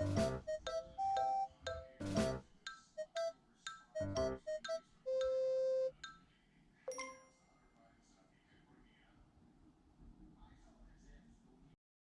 you